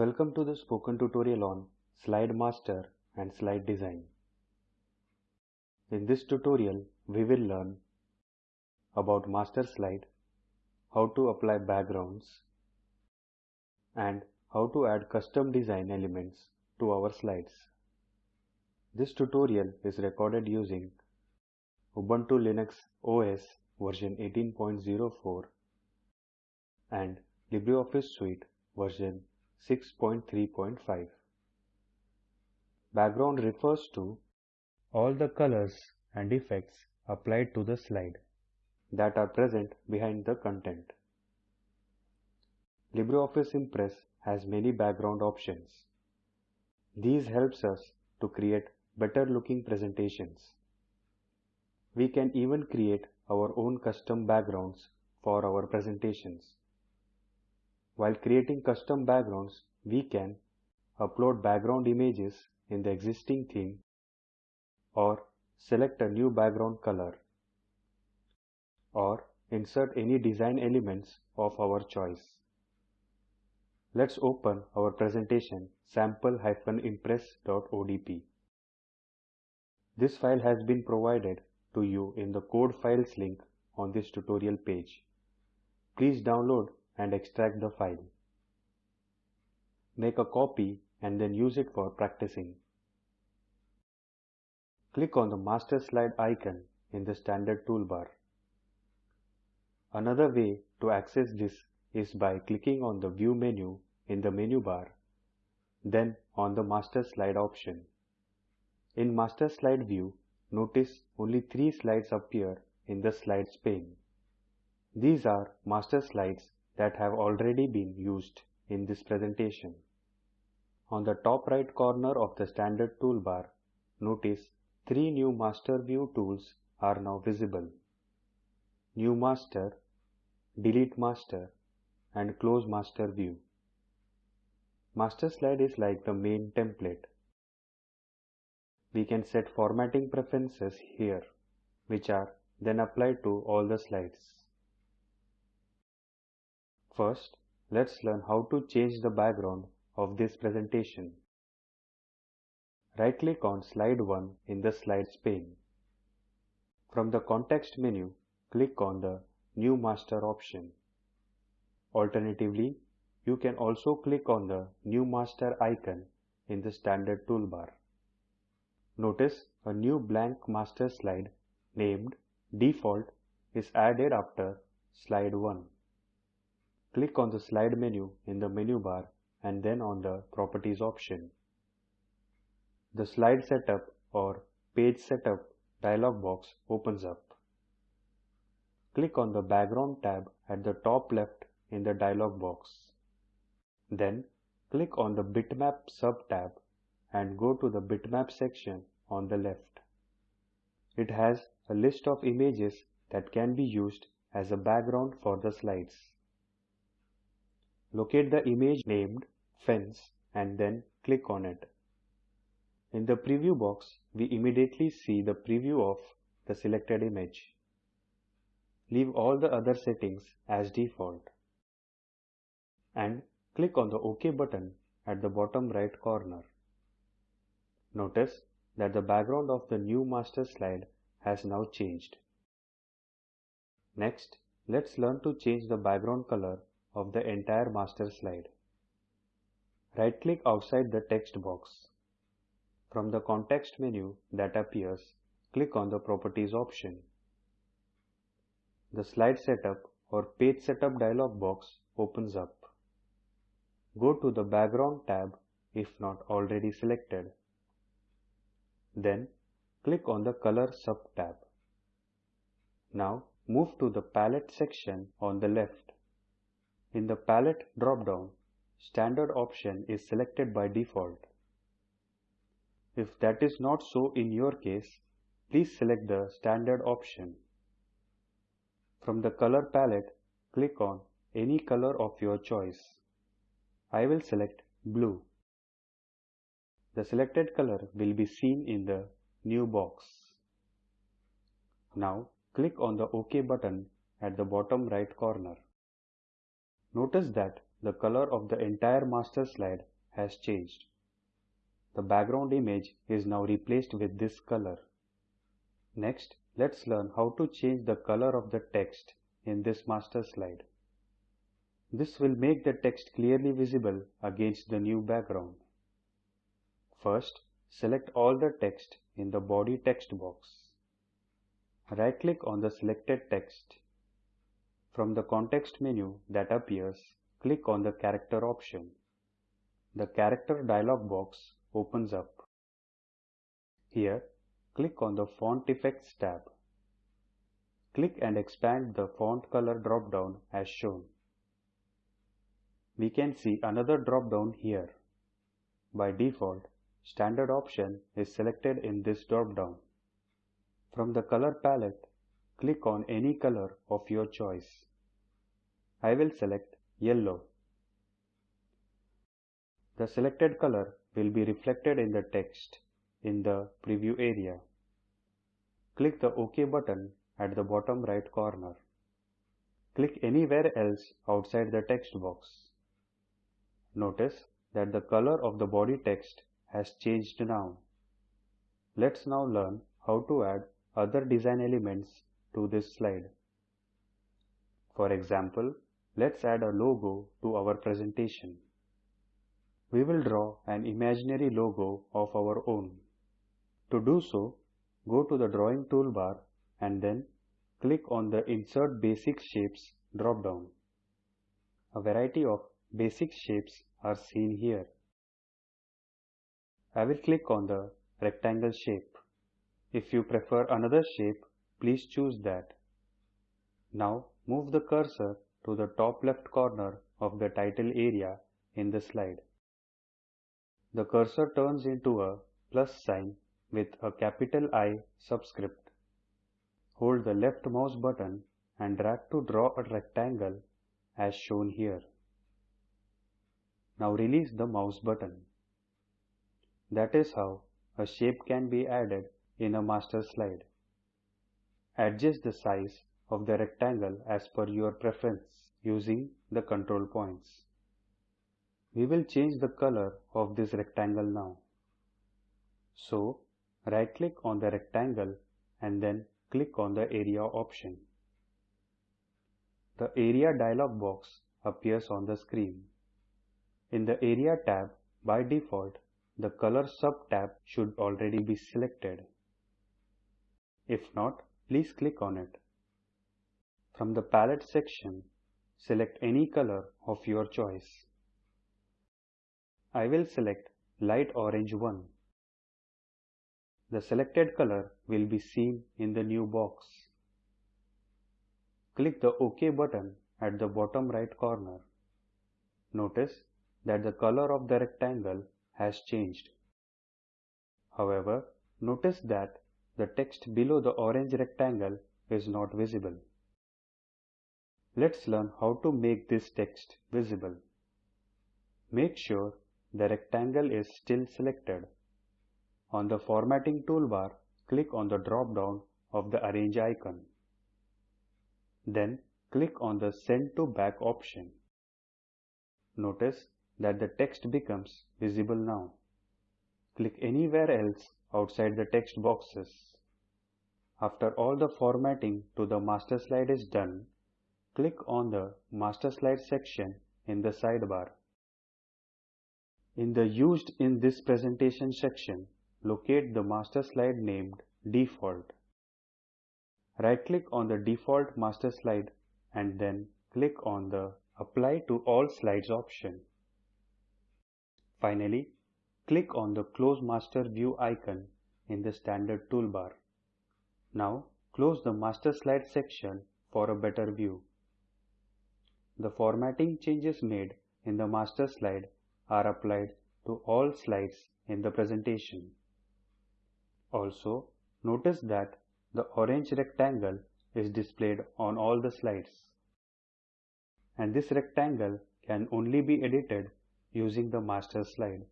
Welcome to the spoken tutorial on Slide Master and Slide Design. In this tutorial, we will learn about master slide, how to apply backgrounds, and how to add custom design elements to our slides. This tutorial is recorded using Ubuntu Linux OS version 18.04 and LibreOffice Suite version 6.3.5. Background refers to all the colors and effects applied to the slide that are present behind the content. LibreOffice Impress has many background options. These helps us to create better looking presentations. We can even create our own custom backgrounds for our presentations. While creating custom backgrounds, we can upload background images in the existing theme or select a new background color or insert any design elements of our choice. Let's open our presentation sample-impress.odp. This file has been provided to you in the code files link on this tutorial page. Please download and extract the file. Make a copy and then use it for practicing. Click on the master slide icon in the standard toolbar. Another way to access this is by clicking on the view menu in the menu bar, then on the master slide option. In master slide view, notice only three slides appear in the slides pane. These are master slides that have already been used in this presentation. On the top right corner of the standard toolbar, notice three new master view tools are now visible. New master, delete master and close master view. Master slide is like the main template. We can set formatting preferences here, which are then applied to all the slides. First, let's learn how to change the background of this presentation. Right-click on Slide 1 in the Slides pane. From the context menu, click on the New Master option. Alternatively, you can also click on the New Master icon in the standard toolbar. Notice a new blank master slide named Default is added after Slide 1. Click on the slide menu in the menu bar and then on the Properties option. The Slide Setup or Page Setup dialog box opens up. Click on the Background tab at the top left in the dialog box. Then click on the Bitmap sub-tab and go to the Bitmap section on the left. It has a list of images that can be used as a background for the slides. Locate the image named fence and then click on it. In the preview box, we immediately see the preview of the selected image. Leave all the other settings as default. And click on the OK button at the bottom right corner. Notice that the background of the new master slide has now changed. Next, let's learn to change the background color of the entire master slide. Right-click outside the text box. From the context menu that appears, click on the Properties option. The Slide Setup or Page Setup dialog box opens up. Go to the Background tab if not already selected. Then click on the Color sub-tab. Now move to the Palette section on the left in the palette drop-down, standard option is selected by default. If that is not so in your case, please select the standard option. From the color palette, click on any color of your choice. I will select blue. The selected color will be seen in the new box. Now click on the OK button at the bottom right corner. Notice that the color of the entire master slide has changed. The background image is now replaced with this color. Next, let's learn how to change the color of the text in this master slide. This will make the text clearly visible against the new background. First, select all the text in the body text box. Right-click on the selected text. From the context menu that appears, click on the character option. The character dialog box opens up. Here, click on the Font Effects tab. Click and expand the font color drop-down as shown. We can see another drop-down here. By default, standard option is selected in this drop-down. From the color palette, click on any color of your choice. I will select yellow. The selected color will be reflected in the text in the preview area. Click the OK button at the bottom right corner. Click anywhere else outside the text box. Notice that the color of the body text has changed now. Let's now learn how to add other design elements to this slide. For example, let's add a logo to our presentation. We will draw an imaginary logo of our own. To do so, go to the drawing toolbar and then click on the Insert Basic Shapes drop-down. A variety of basic shapes are seen here. I will click on the rectangle shape. If you prefer another shape, please choose that. Now move the cursor to the top left corner of the title area in the slide. The cursor turns into a plus sign with a capital I subscript. Hold the left mouse button and drag to draw a rectangle as shown here. Now release the mouse button. That is how a shape can be added in a master slide. Adjust the size of the rectangle as per your preference using the control points. We will change the color of this rectangle now. So, right click on the rectangle and then click on the area option. The area dialog box appears on the screen. In the area tab, by default, the color sub-tab should already be selected. If not, please click on it. From the palette section, select any color of your choice. I will select light orange 1. The selected color will be seen in the new box. Click the OK button at the bottom right corner. Notice that the color of the rectangle has changed. However, notice that the text below the orange rectangle is not visible. Let's learn how to make this text visible. Make sure the rectangle is still selected. On the formatting toolbar, click on the drop-down of the arrange icon. Then click on the send to back option. Notice that the text becomes visible now. Click anywhere else outside the text boxes. After all the formatting to the master slide is done, click on the master slide section in the sidebar. In the Used in this presentation section, locate the master slide named Default. Right-click on the default master slide and then click on the Apply to all slides option. Finally, click on the Close Master View icon in the standard toolbar. Now, close the master slide section for a better view. The formatting changes made in the master slide are applied to all slides in the presentation. Also, notice that the orange rectangle is displayed on all the slides. And this rectangle can only be edited using the master slide.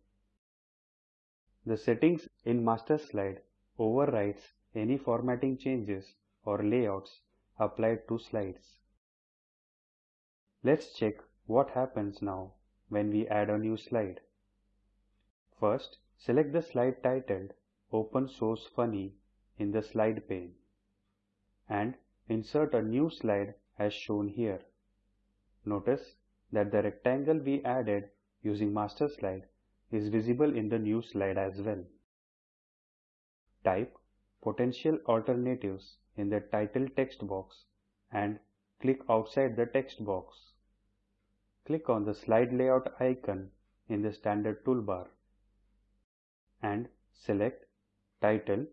The settings in master slide overrides any formatting changes or layouts applied to slides. Let's check what happens now when we add a new slide. First, select the slide titled Open Source Funny in the slide pane and insert a new slide as shown here. Notice that the rectangle we added using master slide is visible in the new slide as well. Type potential alternatives in the title text box and click outside the text box. Click on the slide layout icon in the standard toolbar and select title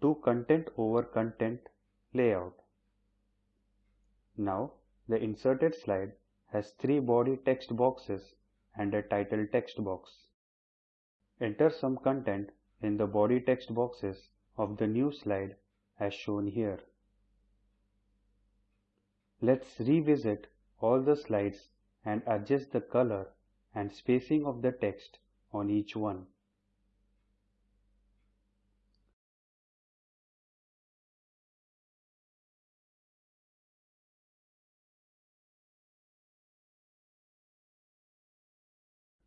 to content over content layout. Now the inserted slide has three body text boxes and a title text box. Enter some content in the body text boxes of the new slide as shown here. Let's revisit all the slides and adjust the color and spacing of the text on each one.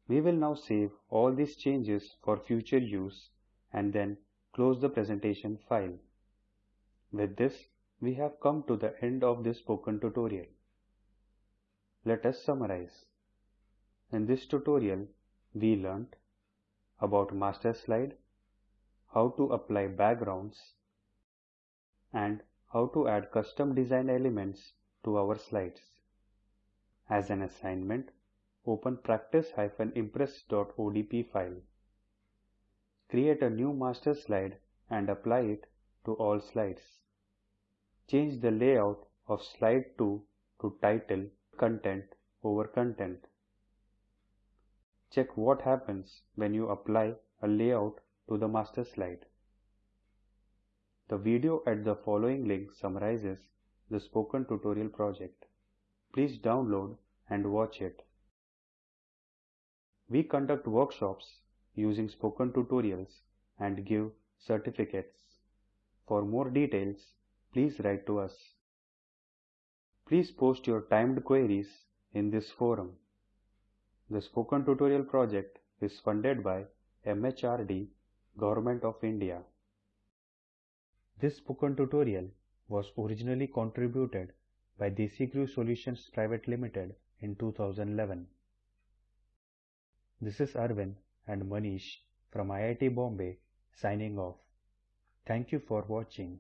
We will now save all these changes for future use and then close the presentation file. With this, we have come to the end of this spoken tutorial. Let us summarize. In this tutorial, we learnt about master slide, how to apply backgrounds, and how to add custom design elements to our slides. As an assignment, open practice-impress.odp file. Create a new master slide and apply it to all slides. Change the layout of slide 2 to title content over content. Check what happens when you apply a layout to the master slide. The video at the following link summarizes the spoken tutorial project. Please download and watch it. We conduct workshops using spoken tutorials and give certificates. For more details, please write to us. Please post your timed queries in this forum. The Spoken Tutorial project is funded by MHRD, Government of India. This spoken tutorial was originally contributed by DesiCrew Solutions Private Limited in 2011. This is Arvind and Manish from IIT Bombay signing off. Thank you for watching.